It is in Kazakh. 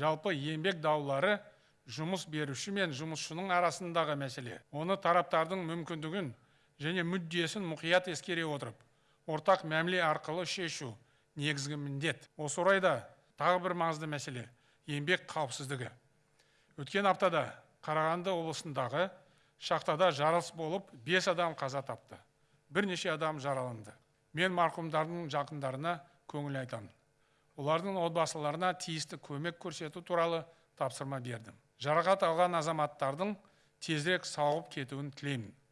жалпы еңбек даулары жұмыс беруші мен жұмысшының арасындағы мәселе. Оны тараптардың мүмкіндігін және мүддесін мұқият ескере отырып ортақ мәміле арқылы шешу негізгі міндет. Осы орайда тағы бір маңызды мәселе еңбек қауіпсіздігі. Өткен аптада қарағанды облысындағы шахтада жарылыс болып бес адам қаза тапты. Бірнеше адам жараланды. Мен марқұмдардың жақындарына көңіл айтамын. Олардың отбасыларына тиісті көмек көрсету туралы тапсырма бердім. Жарақат алған азаматтардың тезірек сауығып кетуін тілеймін.